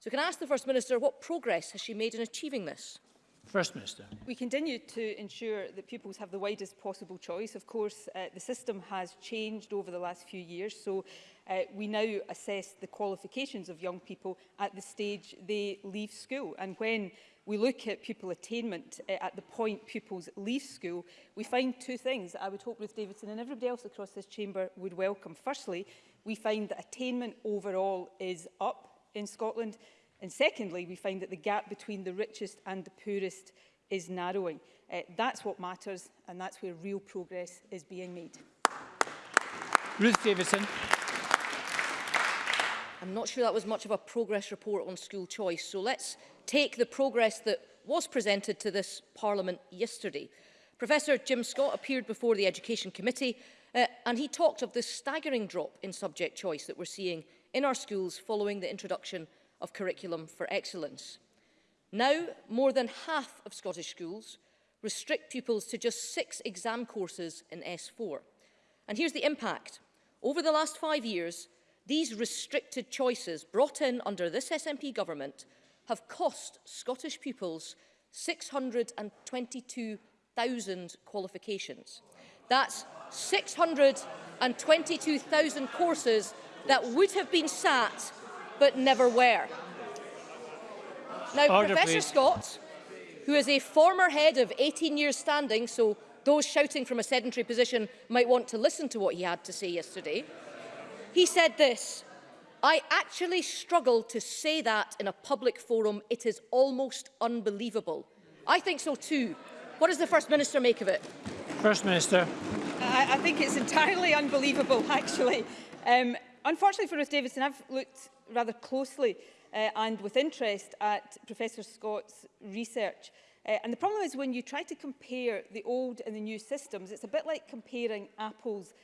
So can I ask the First Minister what progress has she made in achieving this? First Minister. We continue to ensure that pupils have the widest possible choice. Of course, uh, the system has changed over the last few years, so uh, we now assess the qualifications of young people at the stage they leave school. And when we look at pupil attainment uh, at the point pupils leave school, we find two things that I would hope Ruth Davidson and everybody else across this chamber would welcome. Firstly, we find that attainment overall is up in Scotland, And secondly, we find that the gap between the richest and the poorest is narrowing. Uh, that's what matters and that's where real progress is being made. Ruth Davidson. I'm not sure that was much of a progress report on school choice, so let's take the progress that was presented to this Parliament yesterday. Professor Jim Scott appeared before the Education Committee uh, and he talked of the staggering drop in subject choice that we're seeing in our schools following the introduction of curriculum for excellence. Now, more than half of Scottish schools restrict pupils to just six exam courses in S4. And here's the impact. Over the last five years, these restricted choices brought in under this SNP government have cost Scottish pupils 622,000 qualifications. That's 622,000 courses that would have been sat but never were. Now, Order, Professor please. Scott, who is a former head of 18 years standing, so those shouting from a sedentary position might want to listen to what he had to say yesterday, he said this, I actually struggle to say that in a public forum. It is almost unbelievable. I think so too. What does the First Minister make of it? First Minister. I, I think it's entirely unbelievable, actually. Um, unfortunately for Ruth Davidson, I've looked rather closely uh, and with interest at Professor Scott's research. Uh, and the problem is when you try to compare the old and the new systems, it's a bit like comparing apples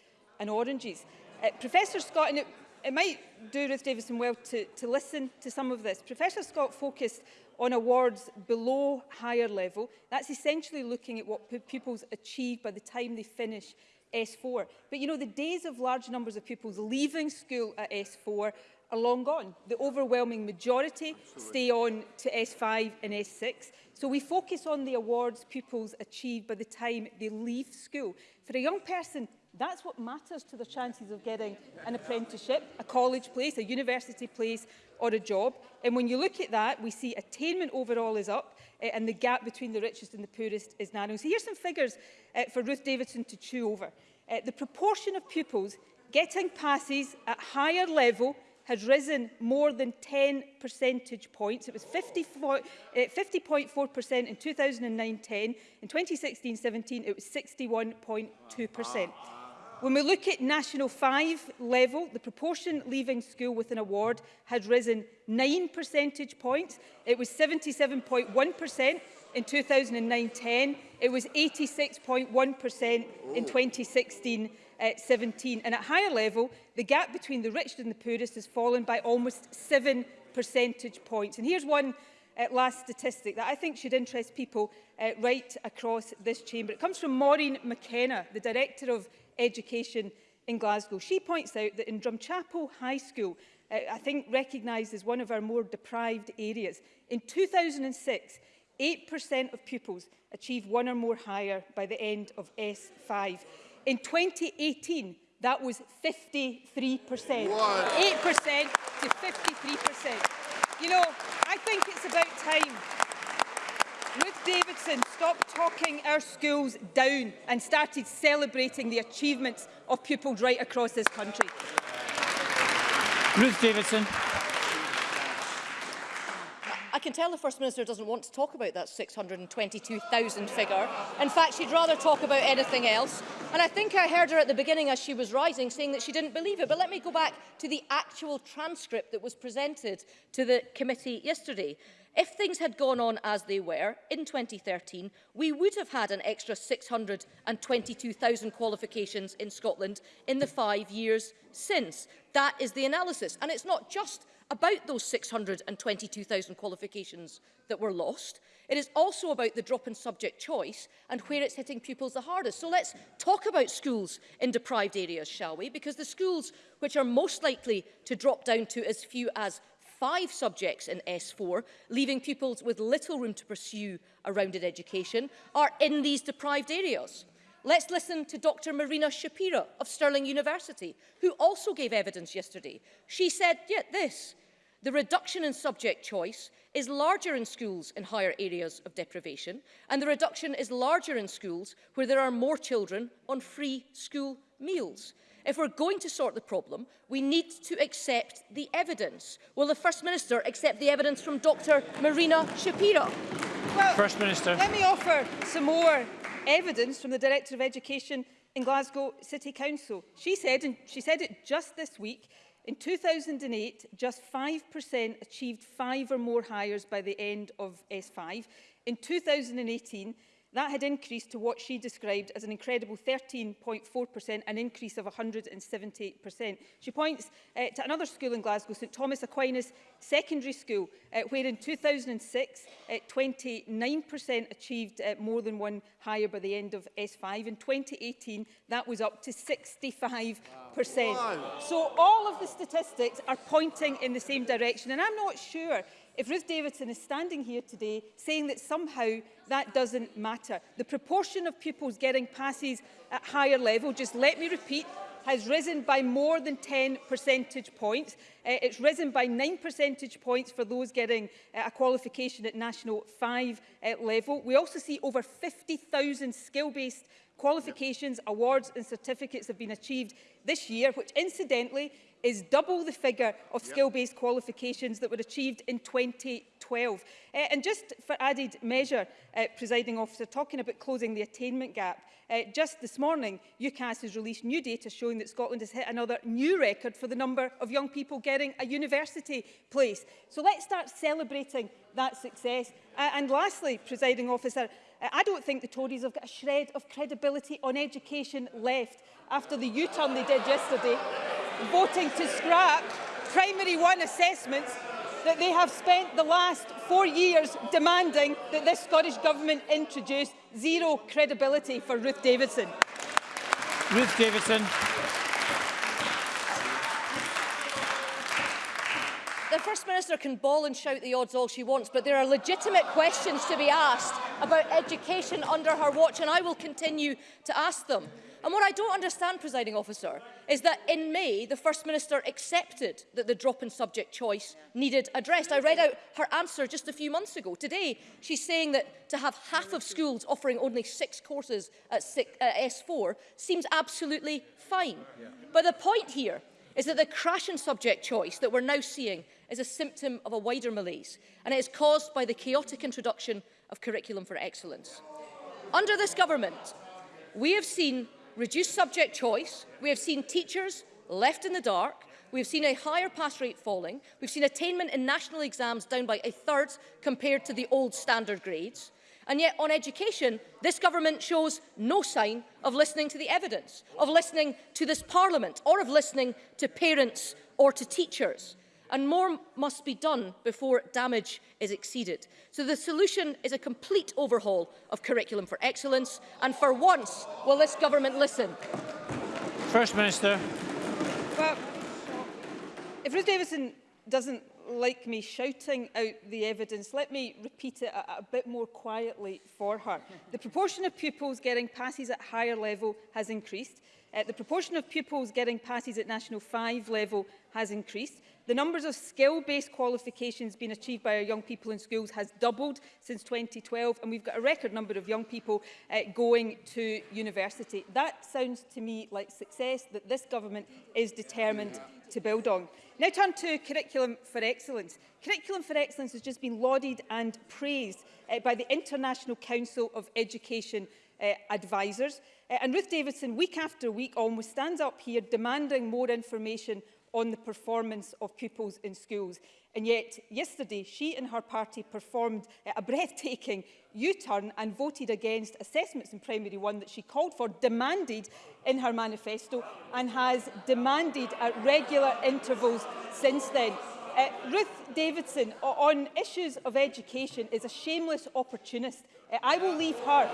and oranges. Uh, Professor Scott, and it, it might do Ruth Davidson well to, to listen to some of this. Professor Scott focused on awards below higher level. That's essentially looking at what pupils achieve by the time they finish S4. But you know, the days of large numbers of pupils leaving school at S4 are long gone. The overwhelming majority Absolutely. stay on to S5 and S6. So we focus on the awards pupils achieve by the time they leave school. For a young person, that's what matters to their chances of getting an apprenticeship, a college place, a university place or a job. And when you look at that, we see attainment overall is up uh, and the gap between the richest and the poorest is narrowing. So here's some figures uh, for Ruth Davidson to chew over. Uh, the proportion of pupils getting passes at higher level has risen more than 10 percentage points. It was 50.4% uh, eh, in 2009-10. In 2016-17, it was 61.2%. When we look at National 5 level, the proportion leaving school with an award has risen 9 percentage points. It was 77.1% in 2009-10. It was 86.1% in 2016 uh, 17. And at higher level, the gap between the richest and the poorest has fallen by almost seven percentage points. And here's one uh, last statistic that I think should interest people uh, right across this chamber. It comes from Maureen McKenna, the Director of Education in Glasgow. She points out that in Drumchapel High School, uh, I think recognised as one of our more deprived areas, in 2006, 8% of pupils achieve one or more higher by the end of S5. In 2018, that was 53%. 8% to 53%. You know, I think it's about time Ruth Davidson stopped talking our schools down and started celebrating the achievements of pupils right across this country. Ruth Davidson can tell the First Minister doesn't want to talk about that 622,000 figure. In fact, she'd rather talk about anything else. And I think I heard her at the beginning as she was rising saying that she didn't believe it. But let me go back to the actual transcript that was presented to the committee yesterday. If things had gone on as they were in 2013, we would have had an extra 622,000 qualifications in Scotland in the five years since. That is the analysis. And it's not just about those 622,000 qualifications that were lost. It is also about the drop in subject choice and where it's hitting pupils the hardest. So let's talk about schools in deprived areas, shall we? Because the schools which are most likely to drop down to as few as five subjects in S4, leaving pupils with little room to pursue a rounded education, are in these deprived areas. Let's listen to Dr Marina Shapiro of Stirling University, who also gave evidence yesterday. She said yet yeah, this, the reduction in subject choice is larger in schools in higher areas of deprivation, and the reduction is larger in schools where there are more children on free school meals. If we're going to sort the problem, we need to accept the evidence. Will the First Minister accept the evidence from Dr Marina Shapiro? Well, First Minister. Let me offer some more evidence from the Director of Education in Glasgow City Council. She said, and she said it just this week, in 2008, just 5% achieved five or more hires by the end of S5. In 2018, That had increased to what she described as an incredible 13.4%, an increase of 178%. She points uh, to another school in Glasgow, St Thomas Aquinas Secondary School, uh, where in 2006, uh, 29% achieved uh, more than one higher by the end of S5. In 2018, that was up to 65%. Wow. So all of the statistics are pointing in the same direction. And I'm not sure if Ruth Davidson is standing here today saying that somehow that doesn't matter. The proportion of pupils getting passes at higher level, just let me repeat, has risen by more than 10 percentage points. Uh, it's risen by 9 percentage points for those getting uh, a qualification at National 5 uh, level. We also see over 50,000 skill-based qualifications, awards and certificates have been achieved this year, which incidentally is double the figure of yep. skill-based qualifications that were achieved in 2012. Uh, eh, and just for added measure, uh, presiding officer, talking about closing the attainment gap, uh, just this morning, UCAS has released new data showing that Scotland has hit another new record for the number of young people getting a university place. So let's start celebrating that success. Uh, and lastly, presiding officer, I don't think the Tories have got a shred of credibility on education left after the U-turn they did yesterday. voting to scrap primary one assessments that they have spent the last four years demanding that this Scottish Government introduce zero credibility for Ruth Davidson. Ruth Davidson. The First Minister can bawl and shout the odds all she wants, but there are legitimate questions to be asked about education under her watch, and I will continue to ask them. And what I don't understand, presiding officer, is that in May, the First Minister accepted that the drop in subject choice needed addressed. I read out her answer just a few months ago. Today, she's saying that to have half of schools offering only six courses at, six, uh, S4 seems absolutely fine. But the point here is that the crash in subject choice that we're now seeing is a symptom of a wider malaise, and it is caused by the chaotic introduction of Curriculum for Excellence. Under this government, we have seen reduced subject choice. We have seen teachers left in the dark. We've seen a higher pass rate falling. We've seen attainment in national exams down by a third compared to the old standard grades. And yet on education, this government shows no sign of listening to the evidence, of listening to this parliament, or of listening to parents or to teachers and more must be done before damage is exceeded. So the solution is a complete overhaul of Curriculum for Excellence, and for once will this government listen. First Minister. Well, if Ruth Davidson doesn't like me shouting out the evidence, let me repeat it a, a bit more quietly for her. The proportion of pupils getting passes at higher level has increased. Uh, the proportion of pupils getting passes at National 5 level has increased. The numbers of skill-based qualifications being achieved by our young people in schools has doubled since 2012 and we've got a record number of young people uh, going to university. That sounds to me like success that this government is determined to build on. Now turn to Curriculum for Excellence. Curriculum for Excellence has just been lauded and praised uh, by the International Council of Education uh, Advisors. Uh, and Ruth Davidson, week after week, almost stands up here demanding more information on the performance of pupils in schools. And yet, yesterday, she and her party performed a breathtaking U-turn and voted against assessments in primary one that she called for, demanded in her manifesto, and has demanded at regular intervals since then. Uh, Ruth Davidson, on issues of education, is a shameless opportunist. Uh, I will leave her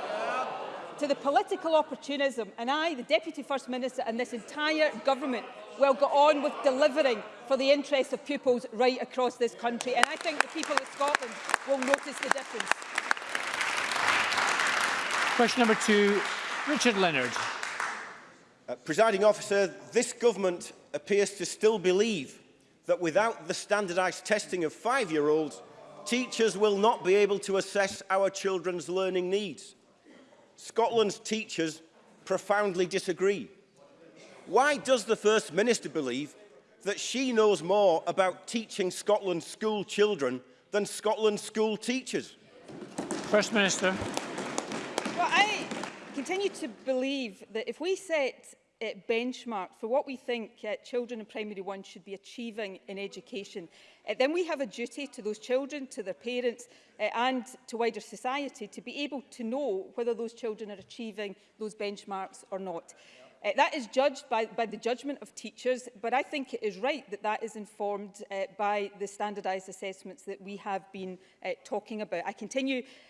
to the political opportunism, and I, the Deputy First Minister, and this entire government will go on with delivering for the interests of pupils right across this country. And I think the people of Scotland will notice the difference. Question number two, Richard Leonard. Uh, presiding officer, this government appears to still believe that without the standardised testing of five-year-olds, teachers will not be able to assess our children's learning needs. Scotland's teachers profoundly disagree. Why does the First Minister believe that she knows more about teaching Scotland school children than Scotland school teachers? First Minister. Well, I continue to believe that if we set a uh, benchmark for what we think uh, children in primary one should be achieving in education, uh, then we have a duty to those children, to their parents uh, and to wider society to be able to know whether those children are achieving those benchmarks or not. Uh, that is judged by, by the judgment of teachers, but I think it is right that that is informed uh, by the standardised assessments that we have been uh, talking about. I continue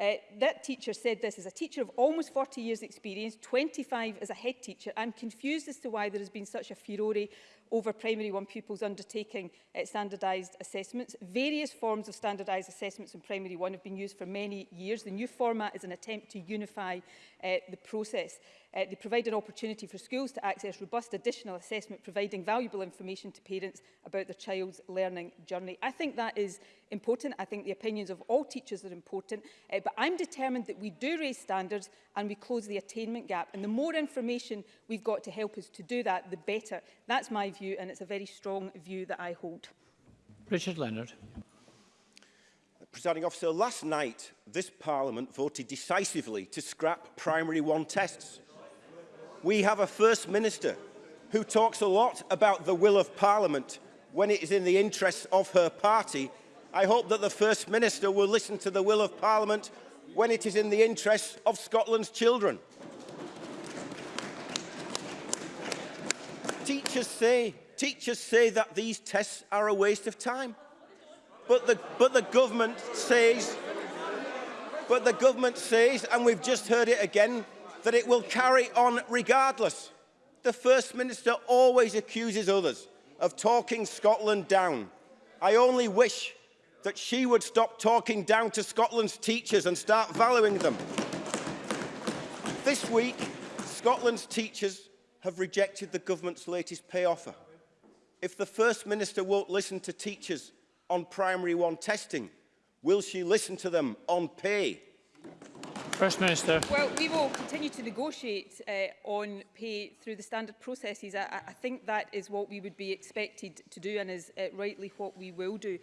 Uh, that teacher said this, as a teacher of almost 40 years experience, 25 as a head teacher, I'm confused as to why there has been such a furore over primary one pupils undertaking uh, standardised assessments. Various forms of standardised assessments in primary one have been used for many years. The new format is an attempt to unify uh, the process. Uh, they provide an opportunity for schools to access robust additional assessment, providing valuable information to parents about their child's learning journey. I think that is important. I think the opinions of all teachers are important. Uh, but I'm determined that we do raise standards and we close the attainment gap. And the more information we've got to help us to do that, the better. That's my view, and it's a very strong view that I hold. Richard Leonard. Presiding officer, last night this Parliament voted decisively to scrap primary one tests. We have a First Minister who talks a lot about the will of Parliament when it is in the interests of her party. I hope that the First Minister will listen to the will of Parliament when it is in the interests of Scotland's children. teachers say, teachers say that these tests are a waste of time. But the, but the government says, but the government says, and we've just heard it again, that it will carry on regardless. The First Minister always accuses others of talking Scotland down. I only wish that she would stop talking down to Scotland's teachers and start valuing them. This week, Scotland's teachers have rejected the government's latest pay offer. If the First Minister won't listen to teachers on primary one testing, will she listen to them on pay? First Minister. Well, we will continue to negotiate uh, on pay through the standard processes. I, I think that is what we would be expected to do and is uh, rightly what we will do.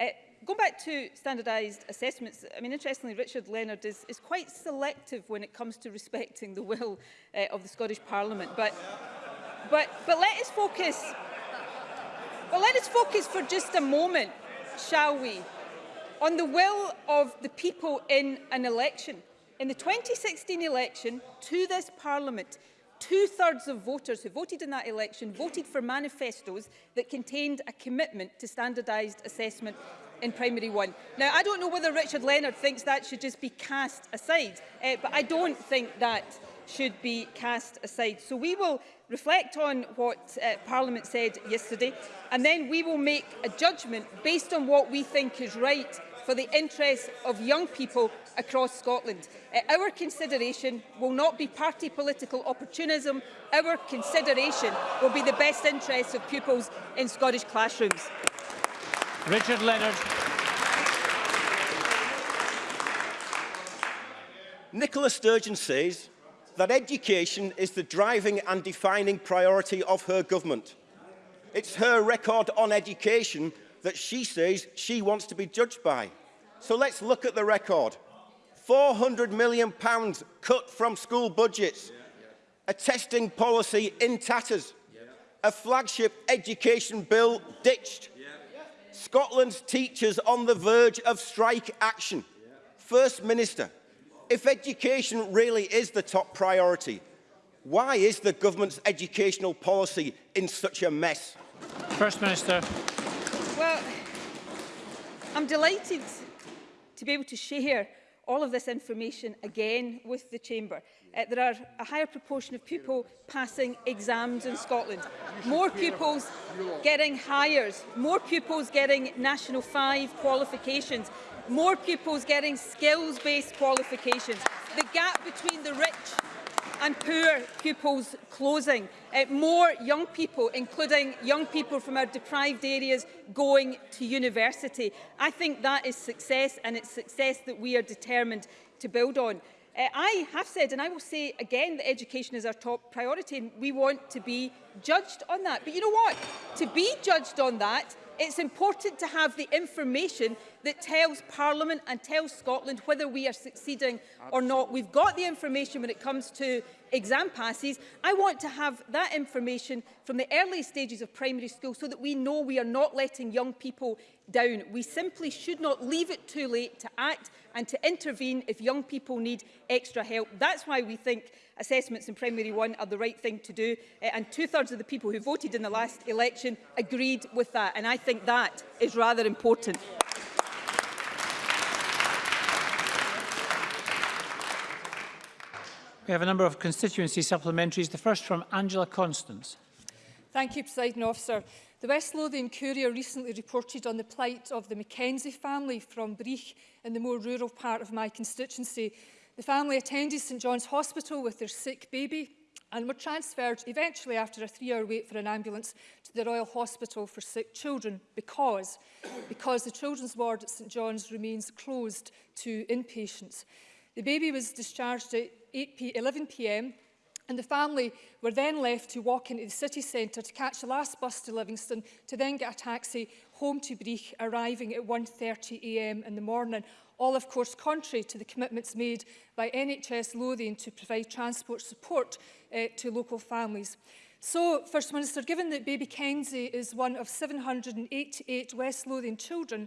Uh, going back to standardised assessments, I mean, interestingly, Richard Leonard is, is quite selective when it comes to respecting the will uh, of the Scottish Parliament. But, but, but let us focus. Well, let us focus for just a moment, shall we, on the will of the people in an election. In the 2016 election to this Parliament, two-thirds of voters who voted in that election voted for manifestos that contained a commitment to standardised assessment in primary one. Now, I don't know whether Richard Leonard thinks that should just be cast aside, uh, but I don't think that should be cast aside. So we will reflect on what uh, Parliament said yesterday, and then we will make a judgment based on what we think is right for the interests of young people across Scotland. Uh, our consideration will not be party political opportunism. Our consideration will be the best interests of pupils in Scottish classrooms. Richard Leonard. Nicola Sturgeon says that education is the driving and defining priority of her government. It's her record on education that she says she wants to be judged by. So let's look at the record. £400 million pounds cut from school budgets, a testing policy in tatters, a flagship education bill ditched, Scotland's teachers on the verge of strike action. First Minister, if education really is the top priority, why is the government's educational policy in such a mess? First Minister. Well, I'm delighted to be able to share all of this information again with the Chamber uh, there are a higher proportion of people passing exams in Scotland. More pupils getting hires, more pupils getting National 5 qualifications, more pupils getting skills-based qualifications. The gap between the rich and poor pupils closing. Uh, more young people, including young people from our deprived areas, going to university. I think that is success, and it's success that we are determined to build on. Uh, I have said, and I will say again, that education is our top priority and we want to be judged on that. But you know what? To be judged on that, It's important to have the information that tells Parliament and tells Scotland whether we are succeeding Absolutely. or not. We've got the information when it comes to exam passes. I want to have that information from the early stages of primary school so that we know we are not letting young people down. We simply should not leave it too late to act and to intervene if young people need extra help. That's why we think assessments in primary one are the right thing to do. Uh, and two-thirds of the people who voted in the last election agreed with that. And I think that is rather important. We have a number of constituency supplementaries. The first from Angela Constance. Thank you, President Officer. The West Lothian Courier recently reported on the plight of the Mackenzie family from Breach in the more rural part of my constituency. The family attended St John's Hospital with their sick baby and were transferred eventually after a three-hour wait for an ambulance to the Royal Hospital for Sick Children because, because the children's ward at St John's remains closed to inpatients. The baby was discharged at 11pm and the family were then left to walk into the city centre to catch the last bus to Livingston to then get a taxi home to Breach, arriving at 1.30am in the morning all of course contrary to the commitments made by NHS Lothian to provide transport support uh, to local families. So, First Minister, given that baby Kenzie is one of 788 West Lothian children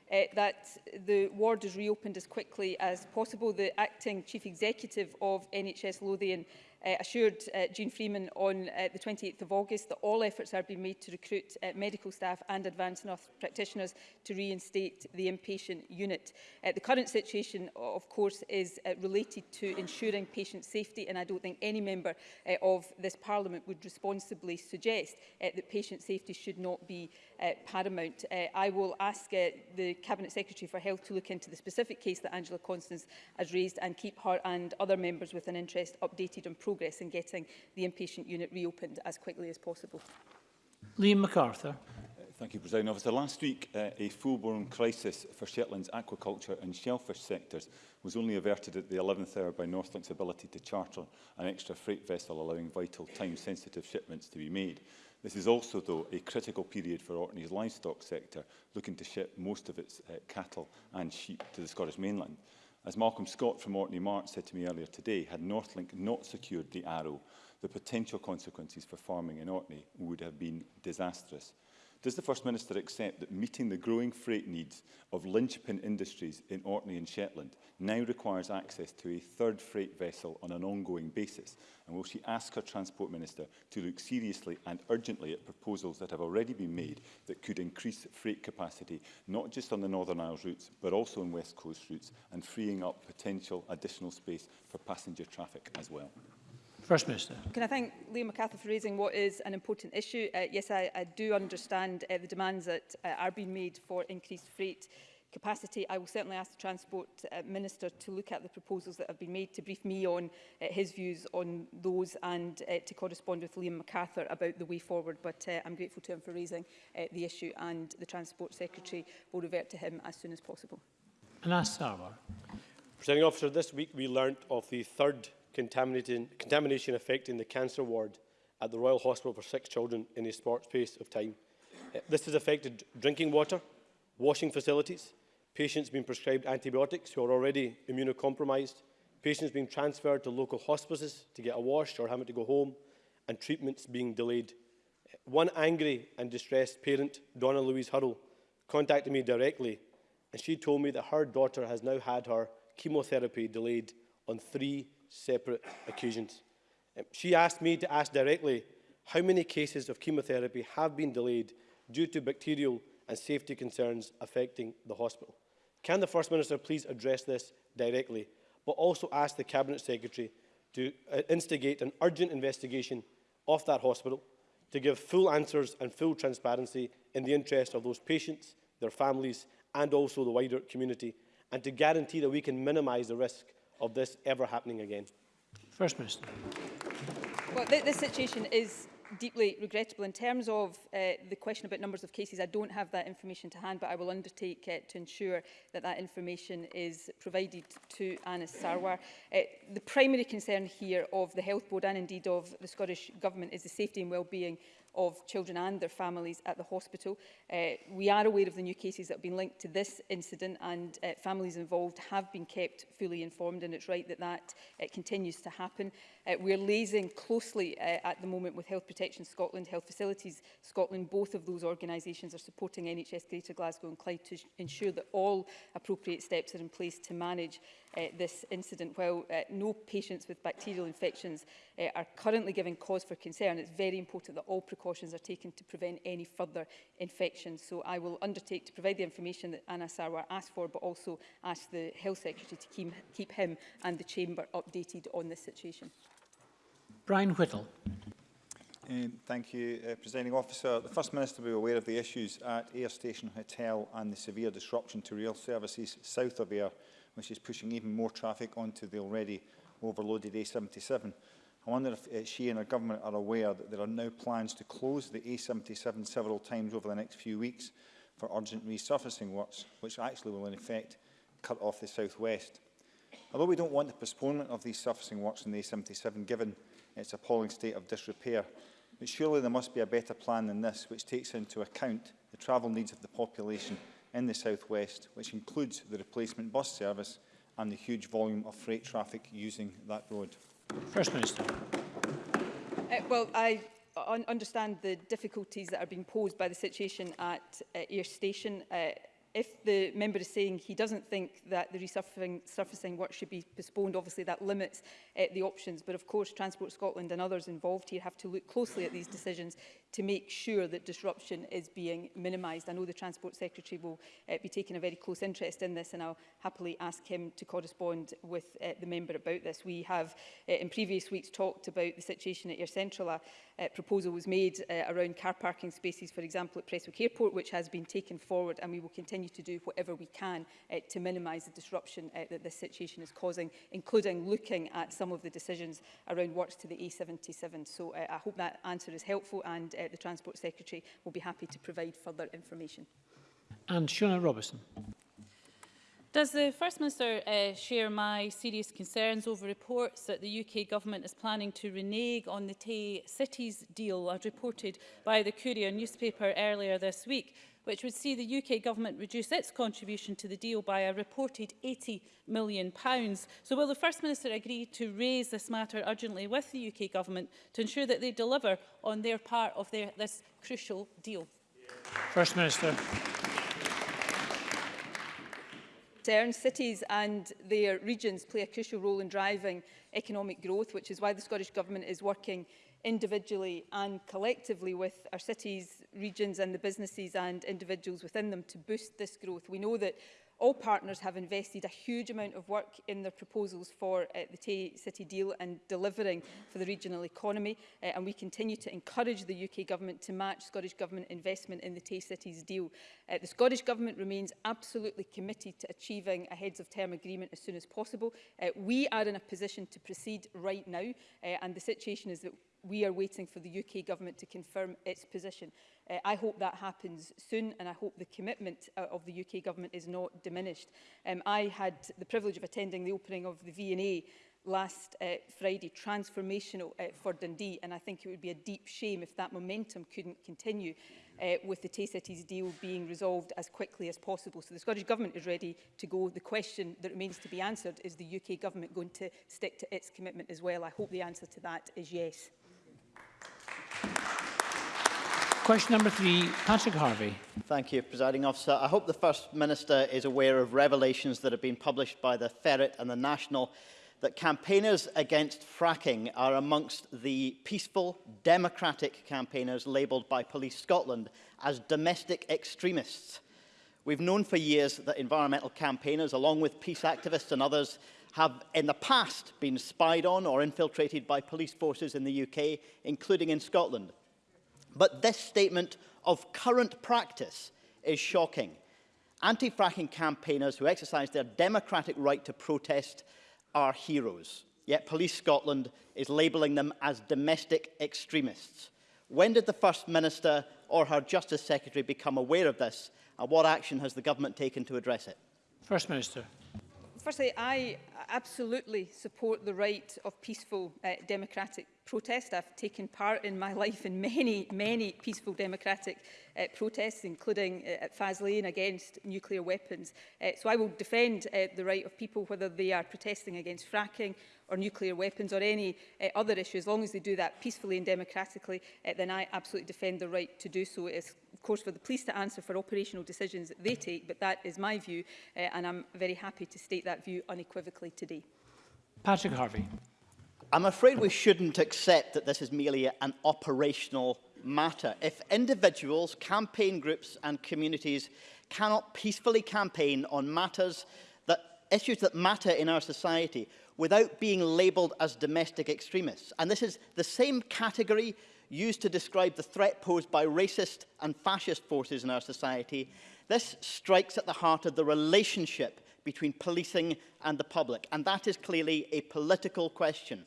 uh, that the ward is reopened as quickly as possible. The acting chief executive of NHS Lothian uh, assured uh, eh, Jean Freeman on uh, the 28th of August that all efforts are being made to recruit uh, medical staff and advanced nurse practitioners to reinstate the inpatient unit. Uh, the current situation, of course, is uh, related to ensuring patient safety, and I don't think any member uh, of this Parliament would responsibly suggest uh, that patient safety should not be uh, paramount. Uh, I will ask uh, the Cabinet Secretary for Health to look into the specific case that Angela Constance has raised and keep her and other members with an interest updated on progress progress in getting the inpatient unit reopened as quickly as possible. Liam MacArthur. Uh, thank you, President Officer. Last week, uh, a full-blown crisis for Shetland's aquaculture and shellfish sectors was only averted at the 11th hour by Northlink's ability to charter an extra freight vessel allowing vital time-sensitive shipments to be made. This is also, though, a critical period for Orkney's livestock sector, looking to ship most of its uh, cattle and sheep to the Scottish mainland. As Malcolm Scott from Orkney Mart said to me earlier today, had Northlink not secured the Arrow, the potential consequences for farming in Orkney would have been disastrous. Does the First Minister accept that meeting the growing freight needs of linchpin industries in Orkney and Shetland now requires access to a third freight vessel on an ongoing basis? And will she ask her Transport Minister to look seriously and urgently at proposals that have already been made that could increase freight capacity, not just on the Northern Isles routes, but also on West Coast routes, and freeing up potential additional space for passenger traffic as well? First Minister. Can I thank Liam McCarthy for raising what is an important issue? Uh, yes, I, I do understand uh, the demands that uh, are being made for increased freight capacity. I will certainly ask the Transport uh, Minister to look at the proposals that have been made, to brief me on uh, his views on those and uh, to correspond with Liam MacArthur about the way forward. But uh, I'm grateful to him for raising uh, the issue and the Transport Secretary will revert to him as soon as possible. Anas Sarwar. Presenting officer, this week we learnt of the third contamination affecting the cancer ward at the Royal Hospital for Sick Children in a short space of time. Uh, this has affected drinking water, washing facilities, patients being prescribed antibiotics who are already immunocompromised, patients being transferred to local hospices to get a wash or having to go home, and treatments being delayed. Uh, one angry and distressed parent, Donna Louise Hurrell, contacted me directly and she told me that her daughter has now had her chemotherapy delayed on three separate occasions. Um, she asked me to ask directly how many cases of chemotherapy have been delayed due to bacterial and safety concerns affecting the hospital. Can the First Minister please address this directly, but also ask the Cabinet Secretary to uh, instigate an urgent investigation of that hospital to give full answers and full transparency in the interest of those patients, their families and also the wider community, and to guarantee that we can minimise the risk of this ever happening again. First Minister. Well, th this situation is deeply regrettable. In terms of uh, the question about numbers of cases, I don't have that information to hand, but I will undertake uh, to ensure that that information is provided to Anis Sarwar. Uh, the primary concern here of the Health Board and indeed of the Scottish Government is the safety and well-being of children and their families at the hospital. Uh, we are aware of the new cases that have been linked to this incident and uh, families involved have been kept fully informed and it's right that that uh, continues to happen. Uh, we're liaising closely uh, at the moment with Health Protection Scotland, Health Facilities Scotland. Both of those organisations are supporting NHS Greater Glasgow and Clyde to ensure that all appropriate steps are in place to manage uh, this incident. While uh, no patients with bacterial infections uh, are currently giving cause for concern, it's very important that all precautions precautions are taken to prevent any further infections. So I will undertake to provide the information that Anna Sarwar asked for, but also ask the Health Secretary to keep, keep him and the Chamber updated on this situation. Brian Whittle. Um, thank you, uh, Presiding Officer. The First Minister will be aware of the issues at Air Station Hotel and the severe disruption to rail services south of Air, which is pushing even more traffic onto the already overloaded A77. I wonder if uh, she and her government are aware that there are now plans to close the A77 several times over the next few weeks for urgent resurfacing works, which actually will in effect cut off the southwest. Although we don't want the postponement of these surfacing works in the A77 given its appalling state of disrepair, but surely there must be a better plan than this which takes into account the travel needs of the population in the southwest, which includes the replacement bus service and the huge volume of freight traffic using that road. First Minister. Uh, well, I un understand the difficulties that are being posed by the situation at uh, Air Station. Uh, if the member is saying he doesn't think that the resurfacing work should be postponed, obviously that limits uh, the options. But of course, Transport Scotland and others involved here have to look closely at these decisions to make sure that disruption is being minimised. I know the Transport Secretary will uh, be taking a very close interest in this and I'll happily ask him to correspond with uh, the member about this. We have uh, in previous weeks talked about the situation at Air Central. A uh, proposal was made uh, around car parking spaces, for example, at Prestwick Airport, which has been taken forward and we will continue to do whatever we can uh, to minimise the disruption uh, that this situation is causing, including looking at some of the decisions around works to the A77. So uh, I hope that answer is helpful and uh, uh, the Transport Secretary will be happy to provide further information. And Shona Robertson. Does the First Minister uh, share my serious concerns over reports that the UK Government is planning to renege on the Tay Cities deal as reported by the Courier newspaper earlier this week? which would see the UK Government reduce its contribution to the deal by a reported £80 million. So will the First Minister agree to raise this matter urgently with the UK Government to ensure that they deliver on their part of their, this crucial deal? First Minister. Turn cities and their regions play a crucial role in driving economic growth, which is why the Scottish Government is working individually and collectively with our cities, regions and the businesses and individuals within them to boost this growth. We know that all partners have invested a huge amount of work in their proposals for uh, the Tay City deal and delivering for the regional economy uh, and we continue to encourage the UK Government to match Scottish Government investment in the Tay Cities deal. Uh, the Scottish Government remains absolutely committed to achieving a heads of term agreement as soon as possible. Uh, we are in a position to proceed right now uh, and the situation is that we are waiting for the UK government to confirm its position. Uh, I hope that happens soon and I hope the commitment uh, of the UK government is not diminished. Um, I had the privilege of attending the opening of the V&A last uh, Friday, transformational uh, for Dundee, and I think it would be a deep shame if that momentum couldn't continue uh, with the Tay Cities deal being resolved as quickly as possible. So the Scottish Government is ready to go. The question that remains to be answered is the UK Government going to stick to its commitment as well? I hope the answer to that is yes. Question number three, Patrick Harvey. Thank you, Presiding Officer. I hope the First Minister is aware of revelations that have been published by the Ferret and the National that campaigners against fracking are amongst the peaceful, democratic campaigners labelled by Police Scotland as domestic extremists. We've known for years that environmental campaigners, along with peace activists and others, have in the past been spied on or infiltrated by police forces in the UK, including in Scotland. But this statement of current practice is shocking. Anti-fracking campaigners who exercise their democratic right to protest are heroes, yet Police Scotland is labelling them as domestic extremists. When did the First Minister or her Justice Secretary become aware of this and what action has the government taken to address it? First Minister. Firstly, I absolutely support the right of peaceful uh, democratic protest. I've taken part in my life in many, many peaceful democratic uh, protests, including uh, at Faslane against nuclear weapons. Uh, so I will defend uh, the right of people, whether they are protesting against fracking or nuclear weapons or any uh, other issue, as long as they do that peacefully and democratically, uh, then I absolutely defend the right to do so. It's, of course, for the police to answer for operational decisions that they take, but that is my view, uh, and I'm very happy to state that view unequivocally today. Patrick Harvey. I'm afraid we shouldn't accept that this is merely an operational matter. If individuals, campaign groups and communities cannot peacefully campaign on matters that issues that matter in our society without being labelled as domestic extremists. And this is the same category used to describe the threat posed by racist and fascist forces in our society. This strikes at the heart of the relationship between policing and the public, and that is clearly a political question.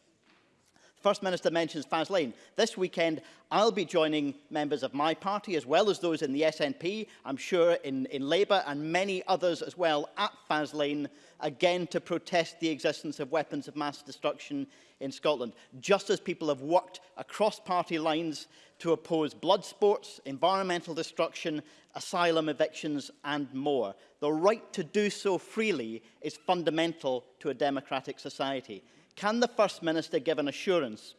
First Minister mentions Faz Lane. This weekend, I'll be joining members of my party, as well as those in the SNP, I'm sure in, in Labour, and many others as well, at Faz Lane, again to protest the existence of weapons of mass destruction in Scotland. Just as people have worked across party lines to oppose blood sports, environmental destruction, asylum evictions and more. The right to do so freely is fundamental to a democratic society. Can the First Minister give an assurance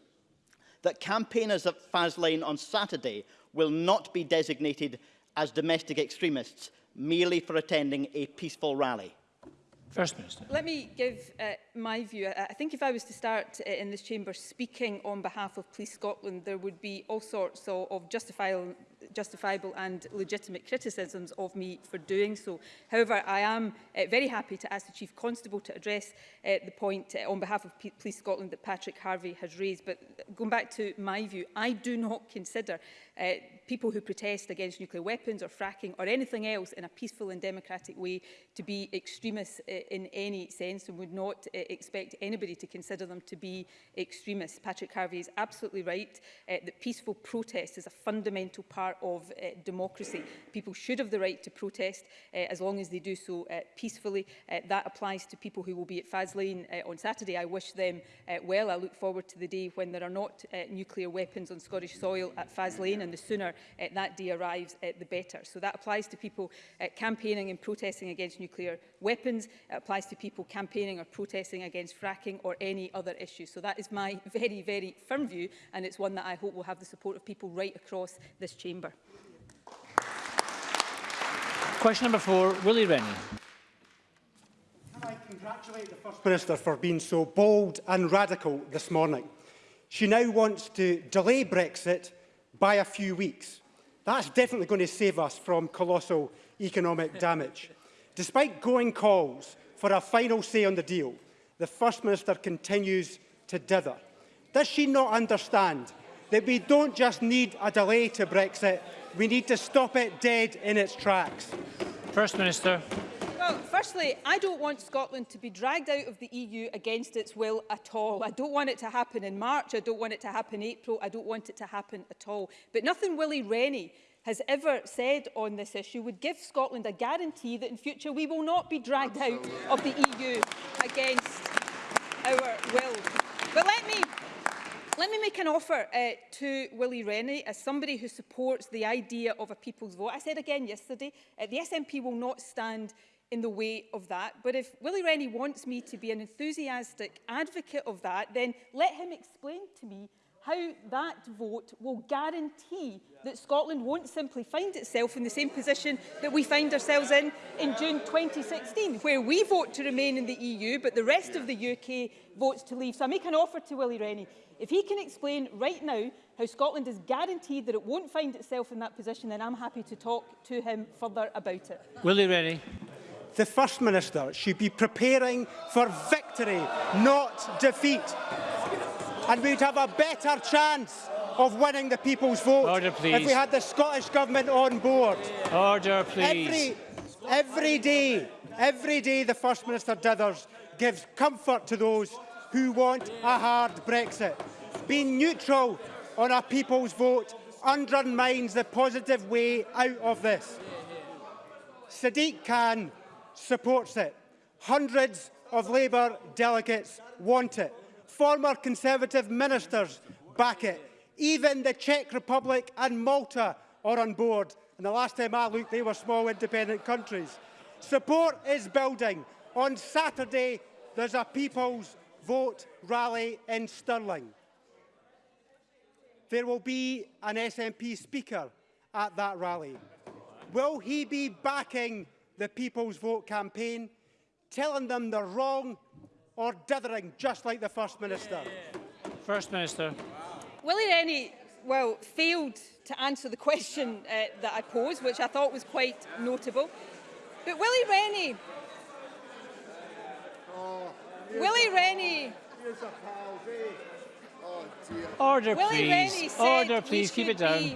that campaigners at Faslane on Saturday will not be designated as domestic extremists merely for attending a peaceful rally? First Minister. Let me give uh, my view. Uh, I think if I was to start uh, in this chamber speaking on behalf of Police Scotland, there would be all sorts of, of justifiable, justifiable and legitimate criticisms of me for doing so. However, I am uh, very happy to ask the Chief Constable to address uh, the point uh, on behalf of P Police Scotland that Patrick Harvey has raised. But going back to my view, I do not consider uh, people who protest against nuclear weapons or fracking or anything else in a peaceful and democratic way to be extremists uh, eh, in any sense and would not uh, expect anybody to consider them to be extremists. Patrick Harvey is absolutely right uh, that peaceful protest is a fundamental part of uh, democracy. People should have the right to protest uh, as long as they do so uh, peacefully. Uh, that applies to people who will be at Faslane uh, on Saturday. I wish them uh, well. I look forward to the day when there are not uh, nuclear weapons on Scottish soil at Faslane and the sooner uh, that day arrives, uh, the better. So that applies to people uh, campaigning and protesting against nuclear weapons. It applies to people campaigning or protesting against fracking or any other issue. So that is my very, very firm view, and it's one that I hope will have the support of people right across this chamber. Question number four, Willie Rennie. I congratulate the First Minister for being so bold and radical this morning? She now wants to delay Brexit by a few weeks. That's definitely going to save us from colossal economic damage. Despite going calls for a final say on the deal, the First Minister continues to dither. Does she not understand that we don't just need a delay to Brexit, we need to stop it dead in its tracks? First Minister. Well, firstly, I don't want Scotland to be dragged out of the EU against its will at all. I don't want it to happen in March. I don't want it to happen in April. I don't want it to happen at all. But nothing Willie Rennie has ever said on this issue would give Scotland a guarantee that in future we will not be dragged Absolutely. out of the EU against our will. But let me Let me make an offer uh, to Willie Rennie as somebody who supports the idea of a people's vote. I said again yesterday, uh, the SNP will not stand in the way of that. But if Willie Rennie wants me to be an enthusiastic advocate of that, then let him explain to me how that vote will guarantee that Scotland won't simply find itself in the same position that we find ourselves in in June 2016, where we vote to remain in the EU, but the rest of the UK votes to leave. So I make an offer to Willie Rennie. If he can explain right now how Scotland is guaranteed that it won't find itself in that position, then I'm happy to talk to him further about it. Willie Rennie. the First Minister should be preparing for victory, not defeat. And we'd have a better chance of winning the people's vote Order, if we had the Scottish Government on board. Order, please. Every, every day, every day the First Minister dithers gives comfort to those who want a hard Brexit. Being neutral on a people's vote undermines the positive way out of this. Sadiq Khan supports it. Hundreds of Labour delegates want it. Former Conservative ministers back it. Even the Czech Republic and Malta are on board. And the last time I looked, they were small independent countries. Support is building. On Saturday, there's a People's Vote rally in Stirling. There will be an SNP speaker at that rally. Will he be backing the People's Vote campaign, telling them they're wrong or dithering, just like the First Minister. First Minister. Wow. Willie Rennie, well, failed to answer the question uh, that I posed, which I thought was quite notable. But Willie Rennie... Oh, Willie Rennie... Oh, Order, Willie please. Rennie Order, please. Keep it down.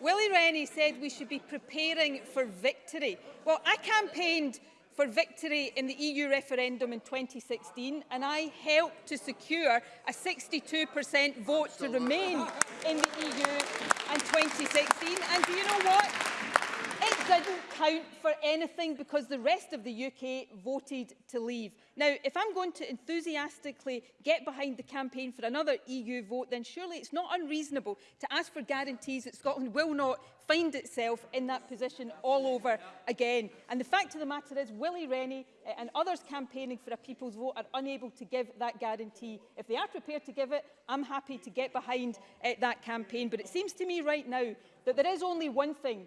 Willie Rennie said we should be preparing for victory. Well, I campaigned for victory in the EU referendum in 2016 and I helped to secure a 62% vote to remain in the EU in 2016 and do you know what? It didn't count for anything because the rest of the UK voted to leave. Now, if I'm going to enthusiastically get behind the campaign for another EU vote, then surely it's not unreasonable to ask for guarantees that Scotland will not find itself in that position all over again. And the fact of the matter is, Willie Rennie eh, and others campaigning for a people's vote are unable to give that guarantee. If they are prepared to give it, I'm happy to get behind uh, that campaign. But it seems to me right now that there is only one thing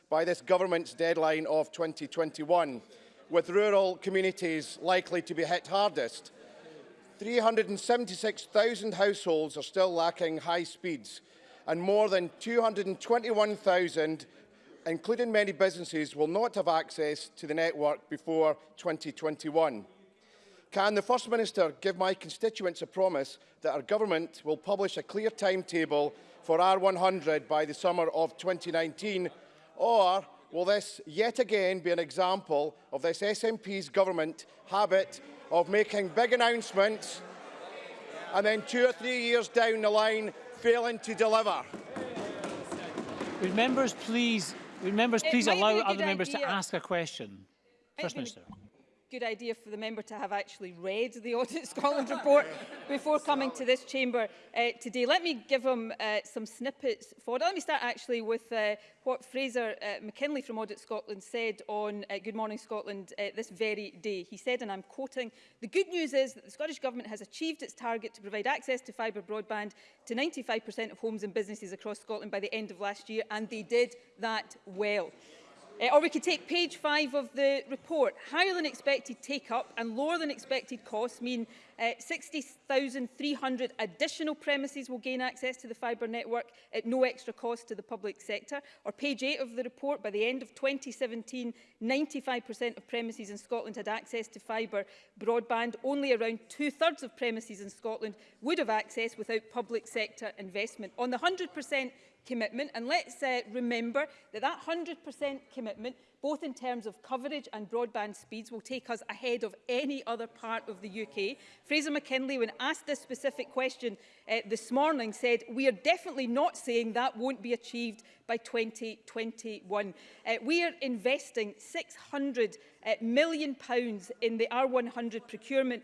by this government's deadline of 2021, with rural communities likely to be hit hardest. 376,000 households are still lacking high speeds, and more than 221,000, including many businesses, will not have access to the network before 2021. Can the First Minister give my constituents a promise that our government will publish a clear timetable for R100 by the summer of 2019, or will this yet again be an example of this SNP's government habit of making big announcements and then two or three years down the line failing to deliver. Would members please, would members please allow other members to ask a question? First Minister good idea for the member to have actually read the Audit Scotland report before coming to this chamber uh, today. Let me give him uh, some snippets for it. Let me start actually with uh, what Fraser uh, McKinley from Audit Scotland said on uh, Good Morning Scotland uh, this very day. He said, and I'm quoting, the good news is that the Scottish Government has achieved its target to provide access to fibre broadband to 95% of homes and businesses across Scotland by the end of last year, and they did that well. Uh, or we could take page five of the report. Higher than expected take-up and lower than expected costs mean uh, eh, 60,300 additional premises will gain access to the fibre network at no extra cost to the public sector. Or page eight of the report, by the end of 2017, 95% of premises in Scotland had access to fibre broadband. Only around two-thirds of premises in Scotland would have access without public sector investment. On the 100% commitment. And let's uh, remember that that 100% commitment, both in terms of coverage and broadband speeds, will take us ahead of any other part of the UK. Fraser McKinley, when asked this specific question uh, this morning, said, we are definitely not saying that won't be achieved by 2021. Uh, we are investing £600 uh, million in the R100 procurement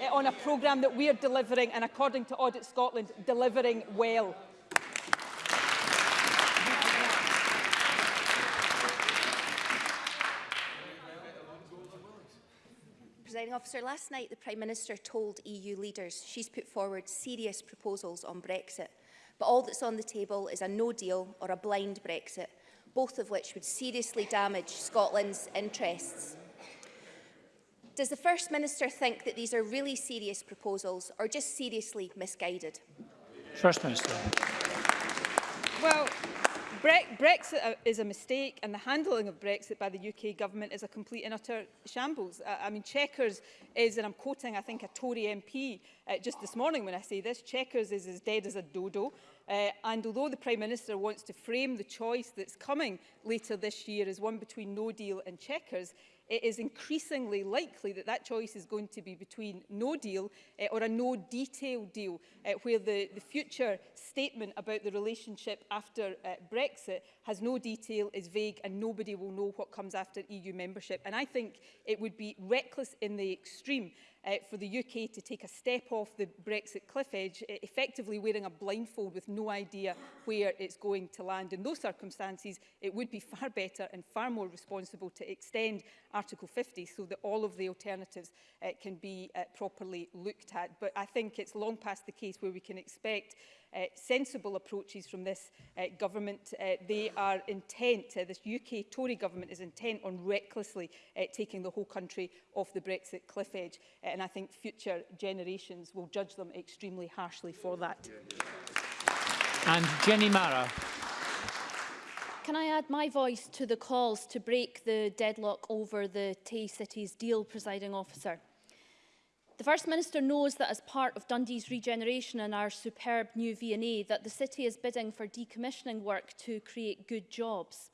eh, on a programme that we're delivering and, according to Audit Scotland, delivering well? Officer, last night the Prime Minister told EU leaders she's put forward serious proposals on Brexit but all that's on the table is a no deal or a blind Brexit, both of which would seriously damage Scotland's interests. Does the First Minister think that these are really serious proposals or just seriously misguided? First Minister. Well, Bre Brexit uh, is a mistake and the handling of Brexit by the UK government is a complete and utter shambles. I, I mean, Chequers is, and I'm quoting, I think, a Tory MP uh, just this morning when I say this, Chequers is as dead as a dodo. Uh, and although the Prime Minister wants to frame the choice that's coming later this year as one between no deal and Chequers, it is increasingly likely that that choice is going to be between no deal uh, or a no detail deal, uh, where the, the future statement about the relationship after uh, Brexit has no detail, is vague and nobody will know what comes after EU membership. And I think it would be reckless in the extreme uh, for the UK to take a step off the Brexit cliff edge, e, effectively wearing a blindfold with no idea where it's going to land. In those circumstances, it would be far better and far more responsible to extend Article 50 so that all of the alternatives uh, can be uh, properly looked at. But I think it's long past the case where we can expect Uh, sensible approaches from this uh, government. Uh, they are intent, uh, this UK Tory government is intent on recklessly uh, taking the whole country off the Brexit cliff edge. Uh, and I think future generations will judge them extremely harshly for that. And Jenny Mara. Can I add my voice to the calls to break the deadlock over the Tay Cities deal, presiding officer? The First Minister knows that as part of Dundee's regeneration and our superb new V&A that the city is bidding for decommissioning work to create good jobs.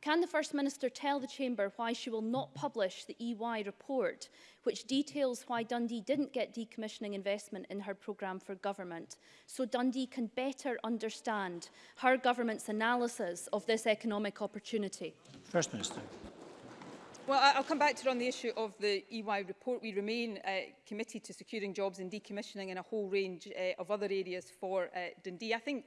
Can the First Minister tell the Chamber why she will not publish the EY report, which details why Dundee didn't get decommissioning investment in her programme for government, so Dundee can better understand her government's analysis of this economic opportunity? First Minister. Well, I'll come back to on the issue of the EY report. We remain uh, committed to securing jobs and decommissioning in a whole range uh, of other areas for uh, Dundee. I think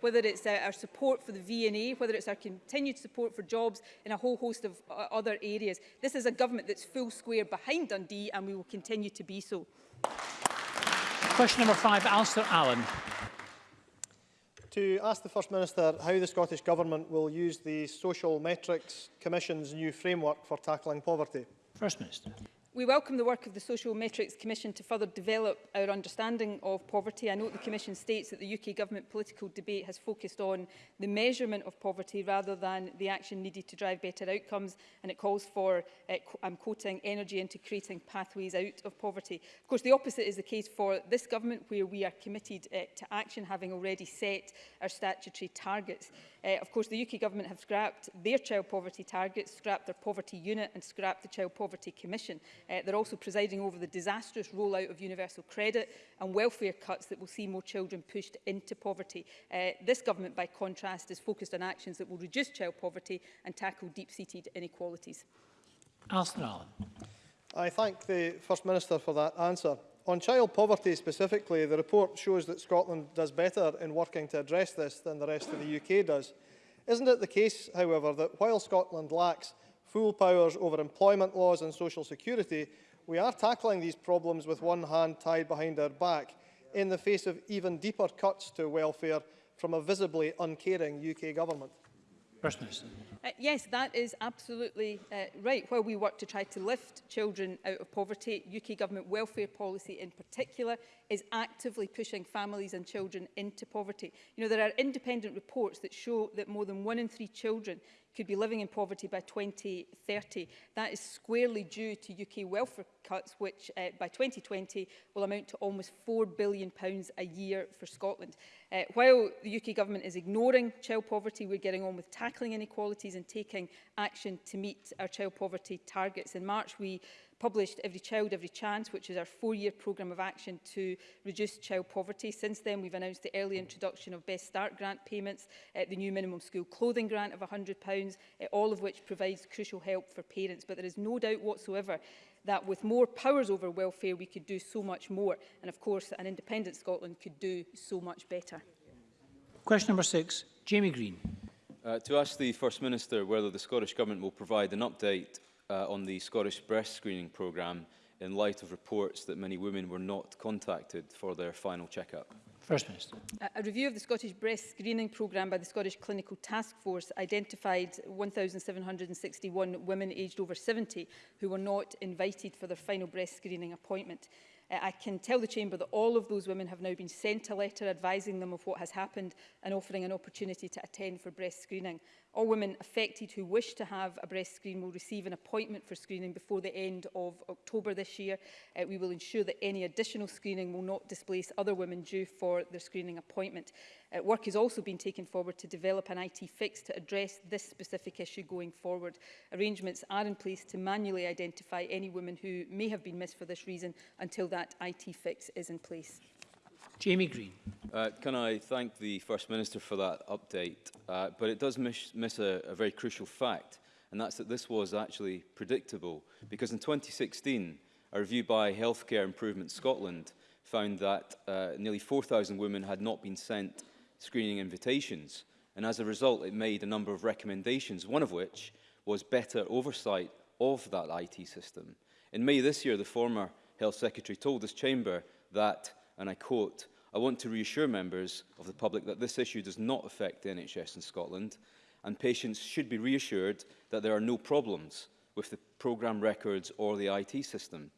whether it's uh, our support for the V&A, whether it's our continued support for jobs in a whole host of uh, other areas. This is a government that's full square behind Dundee and we will continue to be so. Thank you. Question number five, Alistair Allen. To ask the First Minister how the Scottish Government will use the Social Metrics Commission's new framework for tackling poverty. First Minister. We welcome the work of the Social Metrics Commission to further develop our understanding of poverty. I note the Commission states that the UK Government political debate has focused on the measurement of poverty rather than the action needed to drive better outcomes and it calls for, uh, I'm quoting, energy into creating pathways out of poverty. Of course, the opposite is the case for this Government where we are committed uh, to action having already set our statutory targets. Uh, of course, the UK Government have scrapped their child poverty targets, scrapped their poverty unit and scrapped the Child Poverty Commission. Uh, they're also presiding over the disastrous rollout of universal credit and welfare cuts that will see more children pushed into poverty. Uh, this government, by contrast, is focused on actions that will reduce child poverty and tackle deep-seated inequalities. Alston Allen. I thank the First Minister for that answer. On child poverty specifically, the report shows that Scotland does better in working to address this than the rest of the UK does. Isn't it the case, however, that while Scotland lacks full powers over employment laws and social security, we are tackling these problems with one hand tied behind our back in the face of even deeper cuts to welfare from a visibly uncaring UK government. Uh, yes, that is absolutely uh, right. While we work to try to lift children out of poverty, UK government welfare policy in particular is actively pushing families and children into poverty. You know, there are independent reports that show that more than one in three children could be living in poverty by 2030. That is squarely due to UK welfare cuts, which uh, by 2020 will amount to almost £4 billion pounds a year for Scotland. Uh, while the UK government is ignoring child poverty, we're getting on with tackling inequalities and taking action to meet our child poverty targets. In March, we published Every Child, Every Chance, which is our four-year programme of action to reduce child poverty. Since then, we've announced the early introduction of Best Start grant payments, uh, the new minimum school clothing grant of £100, uh, all of which provides crucial help for parents. But there is no doubt whatsoever that with more powers over welfare, we could do so much more. And of course, an independent Scotland could do so much better. Question number six, Jamie Green. Uh, to ask the First Minister whether the Scottish Government will provide an update uh, on the Scottish breast screening programme in light of reports that many women were not contacted for their final check-up? First Minister. A review of the Scottish breast screening programme by the Scottish Clinical Task Force identified 1,761 women aged over 70 who were not invited for their final breast screening appointment. Uh, I can tell the Chamber that all of those women have now been sent a letter advising them of what has happened and offering an opportunity to attend for breast screening. All women affected who wish to have a breast screen will receive an appointment for screening before the end of October this year. Uh, we will ensure that any additional screening will not displace other women due for their screening appointment. Uh, work has also been taken forward to develop an IT fix to address this specific issue going forward. Arrangements are in place to manually identify any women who may have been missed for this reason until that IT fix is in place. Jamie Green. Uh, can I thank the First Minister for that update? Uh, but it does miss, miss a, a very crucial fact, and that's that this was actually predictable. Because in 2016, a review by Healthcare Improvement Scotland found that uh, nearly 4,000 women had not been sent screening invitations. And as a result, it made a number of recommendations, one of which was better oversight of that IT system. In May this year, the former Health Secretary told this chamber that, and I quote, I want to reassure members of the public that this issue does not affect the NHS in Scotland, and patients should be reassured that there are no problems with the programme records or the IT system.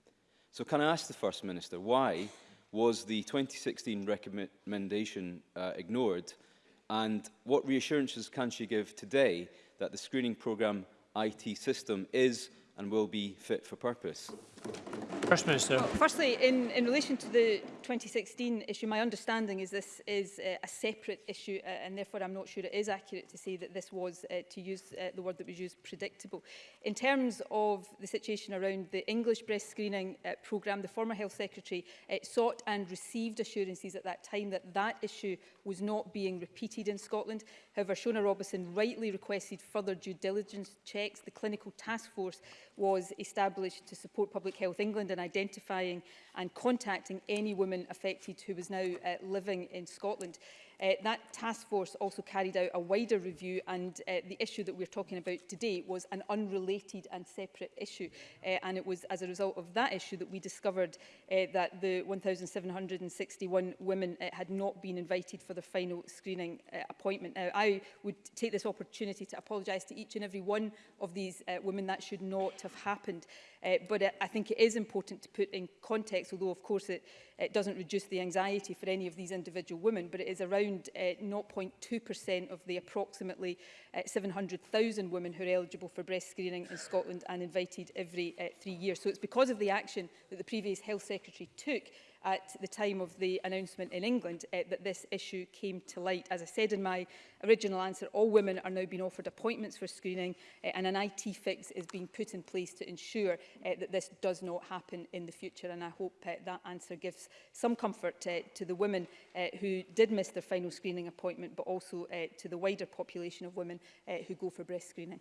So can I ask the First Minister why was the 2016 recommendation uh, ignored? And what reassurances can she give today that the screening programme IT system is and will be fit for purpose? First Minister. Well, oh, firstly, in, in relation to the 2016 issue, my understanding is this is uh, a separate issue uh, and therefore I'm not sure it is accurate to say that this was, uh, to use uh, the word that was used, predictable. In terms of the situation around the English breast screening uh, programme, the former Health Secretary uh, sought and received assurances at that time that that issue was not being repeated in Scotland. However, Shona Robison rightly requested further due diligence checks. The clinical task force was established to support public Public Health England in identifying and contacting any woman affected who was now uh, living in Scotland. Uh, that task force also carried out a wider review and uh, the issue that we're talking about today was an unrelated and separate issue. Uh, and it was as a result of that issue that we discovered uh, that the 1,761 women uh, had not been invited for the final screening uh, appointment. Now, I would take this opportunity to apologise to each and every one of these uh, women. That should not have happened. Uh, but uh, I think it is important to put in context, although of course it, it doesn't reduce the anxiety for any of these individual women, but it is around around 0.2% uh, of the approximately 700,000 uh, women who are eligible for breast screening in Scotland and invited every uh, three years. So it's because of the action that the previous Health Secretary took at the time of the announcement in England uh, that this issue came to light. As I said in my original answer, all women are now being offered appointments for screening uh, and an IT fix is being put in place to ensure uh, that this does not happen in the future. And I hope uh, that answer gives some comfort uh, to the women uh, who did miss their final screening appointment, but also uh, to the wider population of women uh, who go for breast screening.